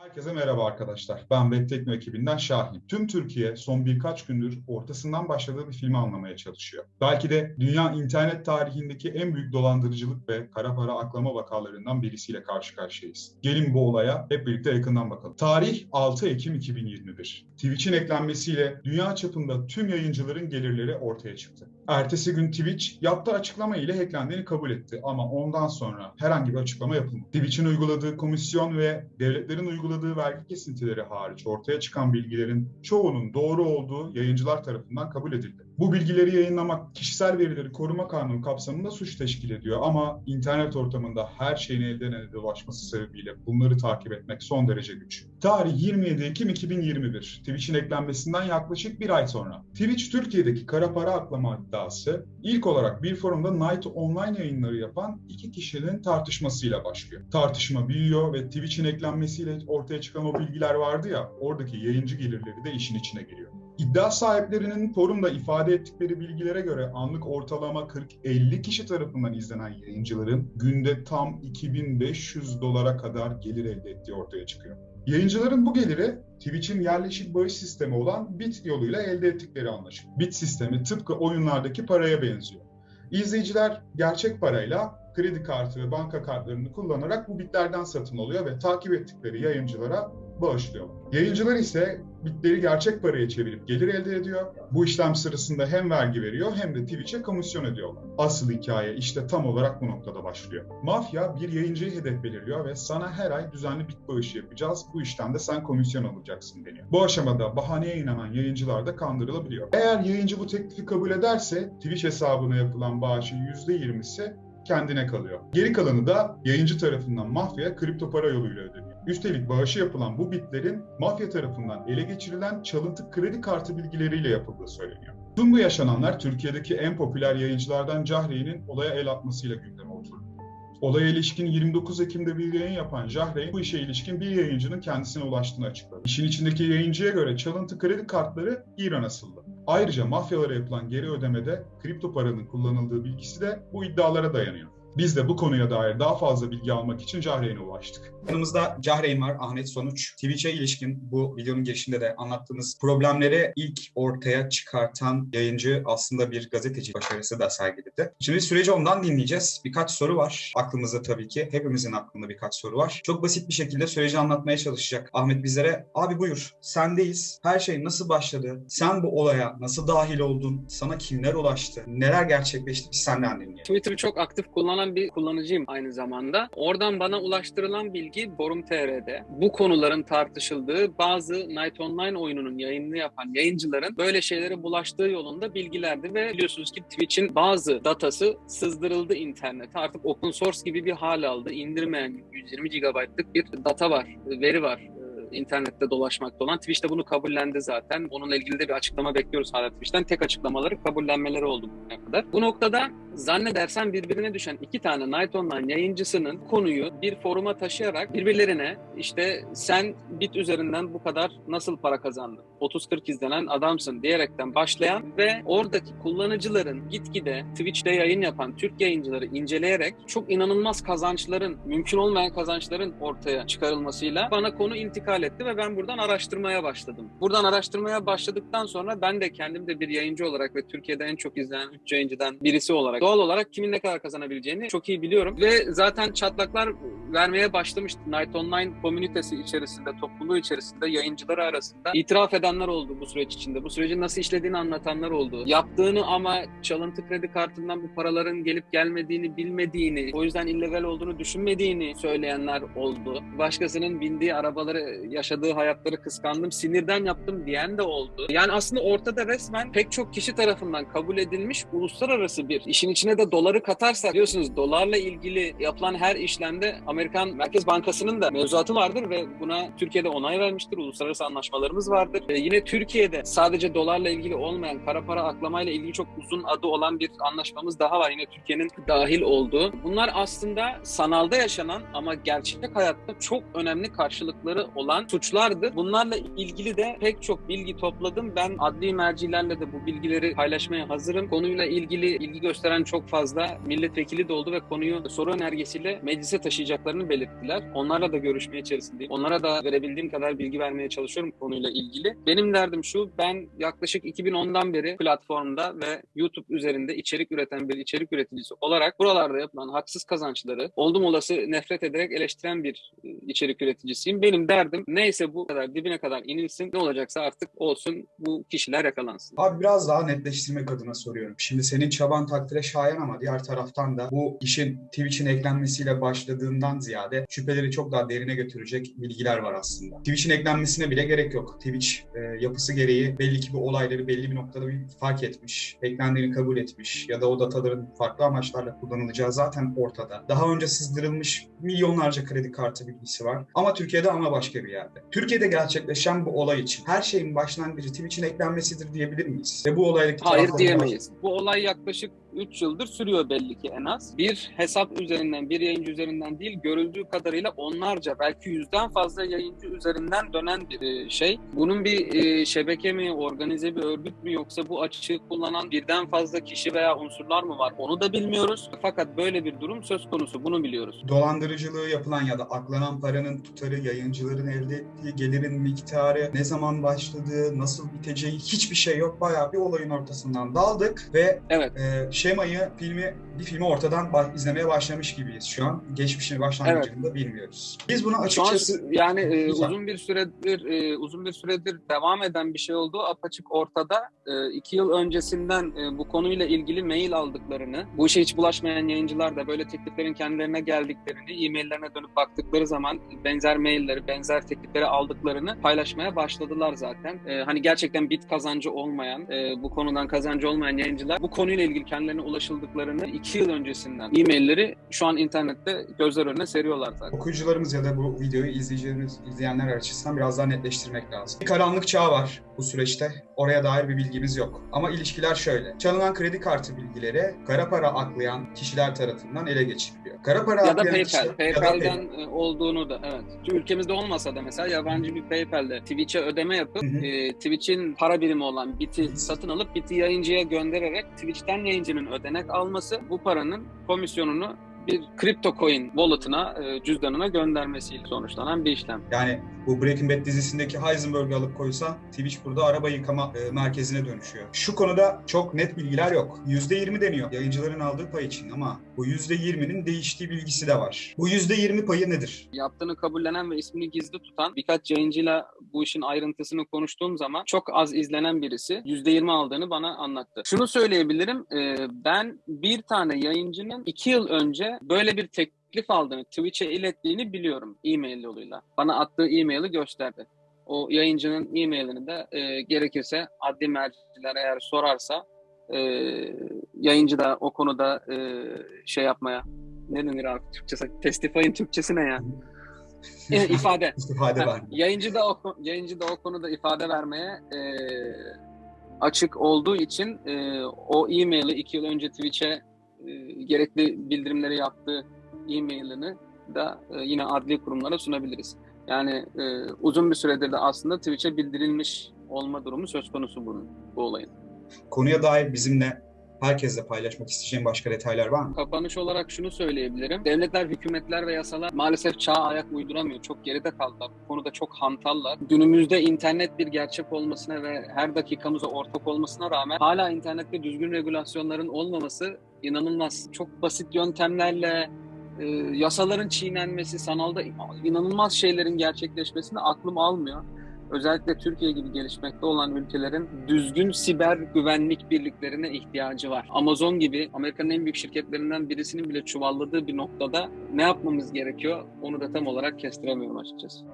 Herkese merhaba arkadaşlar. Ben Web ekibinden Şahin. Tüm Türkiye son birkaç gündür ortasından başladığı bir filmi anlamaya çalışıyor. Belki de dünya internet tarihindeki en büyük dolandırıcılık ve kara para aklama vakalarından birisiyle karşı karşıyayız. Gelin bu olaya hep birlikte yakından bakalım. Tarih 6 Ekim 2021. Twitch'in eklenmesiyle dünya çapında tüm yayıncıların gelirleri ortaya çıktı. Ertesi gün Twitch yaptığı açıklama ile hacklendiğini kabul etti ama ondan sonra herhangi bir açıklama yapılmadı. Twitch'in uyguladığı komisyon ve devletlerin uyguladığı vergi kesintileri hariç ortaya çıkan bilgilerin çoğunun doğru olduğu yayıncılar tarafından kabul edildi. Bu bilgileri yayınlamak kişisel verileri koruma kanunu kapsamında suç teşkil ediyor ama internet ortamında her şeyin elden ele dolaşması sebebiyle bunları takip etmek son derece güç. Tarih 27 Ekim 2021. Twitch'in eklenmesinden yaklaşık bir ay sonra. Twitch Türkiye'deki kara para aklama iddiası ilk olarak bir forumda Night Online yayınları yapan iki kişinin tartışmasıyla başlıyor. Tartışma büyüyor ve Twitch'in eklenmesiyle ortaya çıkan o bilgiler vardı ya oradaki yayıncı gelirleri de işin içine giriyor. İddia sahiplerinin forumda ifade ettikleri bilgilere göre anlık ortalama 40-50 kişi tarafından izlenen yayıncıların günde tam 2500 dolara kadar gelir elde ettiği ortaya çıkıyor. Yayıncıların bu geliri Twitch'in yerleşik bağış sistemi olan Bit yoluyla elde ettikleri anlaşılıyor. Bit sistemi tıpkı oyunlardaki paraya benziyor. İzleyiciler gerçek parayla kredi kartı ve banka kartlarını kullanarak bu bitlerden satın alıyor ve takip ettikleri yayıncılara bağışlıyorlar. Yayıncılar ise bitleri gerçek paraya çevirip gelir elde ediyor. Bu işlem sırasında hem vergi veriyor hem de Twitch'e komisyon ediyorlar. Asıl hikaye işte tam olarak bu noktada başlıyor. Mafya bir yayıncıyı hedef belirliyor ve sana her ay düzenli bit bağışı yapacağız. Bu işten de sen komisyon alacaksın deniyor. Bu aşamada bahaneye inanan yayıncılar da kandırılabiliyor. Eğer yayıncı bu teklifi kabul ederse Twitch hesabına yapılan bağışın %20'si kendine kalıyor. Geri kalanı da yayıncı tarafından mafya kripto para yoluyla ödeniyor. Üstelik bağışı yapılan bu bitlerin mafya tarafından ele geçirilen çalıntı kredi kartı bilgileriyle yapıldığı söyleniyor. Tüm bu yaşananlar Türkiye'deki en popüler yayıncılardan Cahreyn'in olaya el atmasıyla gündeme oturdu. Olaya ilişkin 29 Ekim'de bir yayın yapan Jahreyn bu işe ilişkin bir yayıncının kendisine ulaştığını açıkladı. İşin içindeki yayıncıya göre çalıntı kredi kartları İran asıllı. Ayrıca mafyalara yapılan geri ödemede kripto paranın kullanıldığı bilgisi de bu iddialara dayanıyor. Biz de bu konuya dair daha fazla bilgi almak için Cahreyn'e ulaştık. Yanımızda Cahreyn var, Ahmet Sonuç. Twitch'e ilişkin bu videonun girişinde de anlattığımız problemleri ilk ortaya çıkartan yayıncı aslında bir gazeteci başarısı da sergiledi. Şimdi süreci ondan dinleyeceğiz. Birkaç soru var aklımızda tabii ki. Hepimizin aklında birkaç soru var. Çok basit bir şekilde süreci anlatmaya çalışacak Ahmet bizlere. Abi buyur, sendeyiz. Her şey nasıl başladı? Sen bu olaya nasıl dahil oldun? Sana kimler ulaştı? Neler gerçekleşti? Biz senden dinleyelim. Twitter'ı çok aktif kullanan bir kullanıcıyım aynı zamanda. Oradan bana ulaştırılan bilgi Forum TR'de. Bu konuların tartışıldığı bazı Night Online oyununun yayınını yapan yayıncıların böyle şeylere bulaştığı yolunda bilgilerdi ve biliyorsunuz ki Twitch'in bazı datası sızdırıldı internete. Artık open source gibi bir hal aldı. İndirmeyen 120 GB'lık bir data var, veri var internette dolaşmakta olan. Twitch de bunu kabullendi zaten. Onunla ilgili de bir açıklama bekliyoruz hala Twitch'ten. Tek açıklamaları kabullenmeleri oldu bugüne kadar. Bu noktada zannedersen birbirine düşen iki tane Night Online yayıncısının konuyu bir foruma taşıyarak birbirlerine işte sen bit üzerinden bu kadar nasıl para kazandın? 30-40 izlenen adamsın diyerekten başlayan ve oradaki kullanıcıların gitgide Twitch'te yayın yapan Türk yayıncıları inceleyerek çok inanılmaz kazançların, mümkün olmayan kazançların ortaya çıkarılmasıyla bana konu intikal etti ve ben buradan araştırmaya başladım. Buradan araştırmaya başladıktan sonra ben de kendim de bir yayıncı olarak ve Türkiye'de en çok izlenen 3 yayıncıdan birisi olarak doğal olarak kimin ne kadar kazanabileceğini çok iyi biliyorum ve zaten çatlaklar vermeye başlamıştı. Night Online komünitesi içerisinde, topluluğu içerisinde yayıncıları arasında itiraf edenler oldu bu süreç içinde. Bu sürecin nasıl işlediğini anlatanlar oldu. Yaptığını ama çalıntı kredi kartından bu paraların gelip gelmediğini bilmediğini, o yüzden illegal olduğunu düşünmediğini söyleyenler oldu. Başkasının bindiği arabaları, yaşadığı hayatları kıskandım, sinirden yaptım diyen de oldu. Yani aslında ortada resmen pek çok kişi tarafından kabul edilmiş uluslararası bir işin içine de doları katarsak biliyorsunuz dolarla ilgili yapılan her işlemde Amerikan Merkez Bankası'nın da mevzuatı vardır ve buna Türkiye'de onay vermiştir. Uluslararası anlaşmalarımız vardır. Ee, yine Türkiye'de sadece dolarla ilgili olmayan kara para aklamayla ilgili çok uzun adı olan bir anlaşmamız daha var. Yine Türkiye'nin dahil olduğu. Bunlar aslında sanalda yaşanan ama gerçek hayatta çok önemli karşılıkları olan suçlardı. Bunlarla ilgili de pek çok bilgi topladım. Ben adli mercilerle de bu bilgileri paylaşmaya hazırım. Konuyla ilgili ilgi gösteren CHP'den çok fazla milletvekili de oldu ve konuyu soru önergesiyle meclise taşıyacaklarını belirttiler. Onlarla da görüşme içerisindeyim. Onlara da verebildiğim kadar bilgi vermeye çalışıyorum konuyla ilgili. Benim derdim şu, ben yaklaşık 2010'dan beri platformda ve YouTube üzerinde içerik üreten bir içerik üreticisi olarak buralarda yapılan haksız kazançları oldum olası nefret ederek eleştiren bir e, içerik üreticisiyim. Benim derdim neyse bu kadar dibine kadar inilsin. Ne olacaksa artık olsun bu kişiler yakalansın. Abi biraz daha netleştirmek adına soruyorum. Şimdi senin çaban takdire şayan ama diğer taraftan da bu işin Twitch'in eklenmesiyle başladığından ziyade şüpheleri çok daha derine götürecek bilgiler var aslında. Twitch'in eklenmesine bile gerek yok. Twitch e, yapısı gereği belli ki bu olayları belli bir noktada bir fark etmiş, eklendiğini kabul etmiş ya da o dataların farklı amaçlarla kullanılacağı zaten ortada. Daha önce sızdırılmış milyonlarca kredi kartı bilgisi var. Ama Türkiye'de ama başka bir yerde. Türkiye'de gerçekleşen bu olay için her şeyin başlangıcı Twitch'in eklenmesidir diyebilir miyiz? Ve bu olaydaki Hayır diyemeyiz. Bu olay yaklaşık 3 yıldır sürüyor belli ki en az. Bir hesap üzerinden, bir yayıncı üzerinden değil, görüldüğü kadarıyla onlarca, belki yüzden fazla yayıncı üzerinden dönen bir e, şey. Bunun bir e, şebeke mi, organize bir örgüt mü yoksa bu açığı kullanan birden fazla kişi veya unsurlar mı var? Onu da bilmiyoruz. Fakat böyle bir durum söz konusu. Bunu biliyoruz. dolandırıcılığı yapılan ya da aklanan paranın tutarı, yayıncıların elde ettiği gelirin miktarı, ne zaman başladığı, nasıl biteceği hiçbir şey yok. Bayağı bir olayın ortasından daldık ve Evet. e, şemayı, filmi, bir filmi ortadan ba- izlemeye başlamış gibiyiz şu an. Geçmişini, başlangıcını da bilmiyoruz. Biz bunu Şu an açıkçası... yani e, uzun bir süredir e, uzun bir süredir devam eden bir şey olduğu apaçık ortada. E, iki yıl öncesinden e, bu konuyla ilgili mail aldıklarını, bu işe hiç bulaşmayan yayıncılar da böyle tekliflerin kendilerine geldiklerini, e-maillerine dönüp baktıkları zaman benzer mailleri, benzer teklifleri aldıklarını paylaşmaya başladılar zaten. E, hani gerçekten bit kazancı olmayan, e, bu konudan kazancı olmayan yayıncılar bu konuyla ilgili kendilerine ulaşıldıklarını iki yıl öncesinden e-mailleri şu an internette gözler önüne seriyorlar zaten. okuyucularımız ya da bu videoyu izleyicilerimiz, izleyenler açısından biraz daha netleştirmek lazım. Bir karanlık çağ var bu süreçte. Oraya dair bir bilgimiz yok. Ama ilişkiler şöyle. Çalınan kredi kartı bilgileri kara para aklayan kişiler tarafından ele geçiriliyor. Kara para Ya da PayPal. kişiler- ya da PayPal'den e, olduğunu da evet. Ülkemizde olmasa da mesela yabancı bir PayPal'de Twitch'e ödeme yapıp Hı hı. e, Twitch'in para birimi olan Bit'i satın alıp Bit'i yayıncıya göndererek Twitch'ten yayıncının ödenek alması bu paranın komisyonunu bir kripto coin wallet'ına, e, cüzdanına göndermesiyle sonuçlanan bir işlem. Yani bu Breaking Bad dizisindeki Heisenberg'ü alıp koysa Twitch burada araba yıkama e, merkezine dönüşüyor. Şu konuda çok net bilgiler yok. %20 deniyor yayıncıların aldığı pay için ama bu %20'nin değiştiği bilgisi de var. Bu %20 payı nedir? Yaptığını kabullenen ve ismini gizli tutan birkaç yayıncıyla bu işin ayrıntısını konuştuğum zaman çok az izlenen birisi %20 aldığını bana anlattı. Şunu söyleyebilirim, e, ben bir tane yayıncının iki yıl önce böyle bir teklif aldığını, Twitch'e ilettiğini biliyorum e-mail yoluyla. Bana attığı e-maili gösterdi. O yayıncının e-mailini de e, gerekirse adli merciler eğer sorarsa e, yayıncı da o konuda e, şey yapmaya ne denir abi Türkçesi? Testify'in Türkçesi ne ya? E, ifade. İstifade Ha, var. yayıncı da o yayıncı da o konuda ifade vermeye e, açık olduğu için e, o e-maili iki yıl önce Twitch'e gerekli bildirimleri yaptığı e-mailini da e, yine adli kurumlara sunabiliriz. Yani e, uzun bir süredir de aslında Twitch'e bildirilmiş olma durumu söz konusu bunun, bu olayın. Konuya dair bizimle herkesle paylaşmak isteyeceğim başka detaylar var mı? Kapanış olarak şunu söyleyebilirim. Devletler, hükümetler ve yasalar maalesef çağa ayak uyduramıyor. Çok geride kaldılar. Bu konuda çok hantallar. Günümüzde internet bir gerçek olmasına ve her dakikamıza ortak olmasına rağmen hala internette düzgün regülasyonların olmaması inanılmaz. Çok basit yöntemlerle e, yasaların çiğnenmesi, sanalda inanılmaz şeylerin gerçekleşmesini aklım almıyor. Özellikle Türkiye gibi gelişmekte olan ülkelerin düzgün siber güvenlik birliklerine ihtiyacı var. Amazon gibi Amerika'nın en büyük şirketlerinden birisinin bile çuvalladığı bir noktada ne yapmamız gerekiyor onu da tam olarak kestiremiyorum açıkçası.